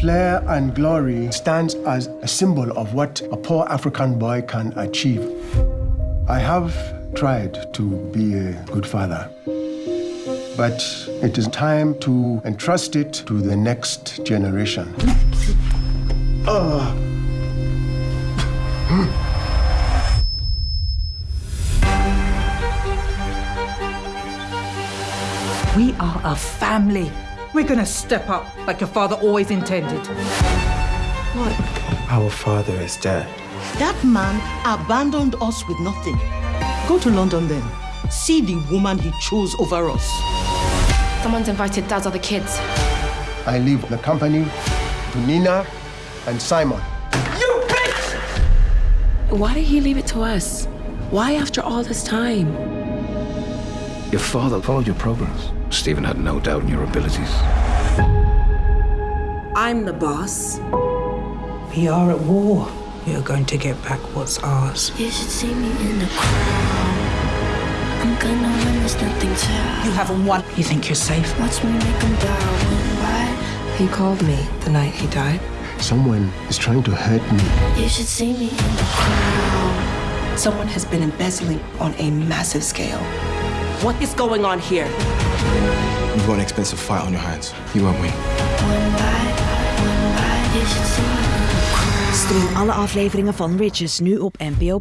Flair and glory stands as a symbol of what a poor African boy can achieve. I have tried to be a good father, but it is time to entrust it to the next generation. Oh. We are a family. We're gonna step up like your father always intended. What? Our father is dead. That man abandoned us with nothing. Go to London then. See the woman he chose over us. Someone's invited Dad's other kids. I leave the company to Nina and Simon. You bitch! Why did he leave it to us? Why after all this time? Your father followed your progress. Stephen had no doubt in your abilities. I'm the boss. We are at war. You're going to get back what's ours. You should see me in the crowd. I'm gonna win, there's nothing to You haven't won. You think you're safe? Watch me make them bow why He called me the night he died. Someone is trying to hurt me. You should see me in the crowd. Someone has been embezzling on a massive scale. What is going on here? You've got an expensive fight on your hands. You won't win. Stream alle afleveringen van Riches nu op NPO+.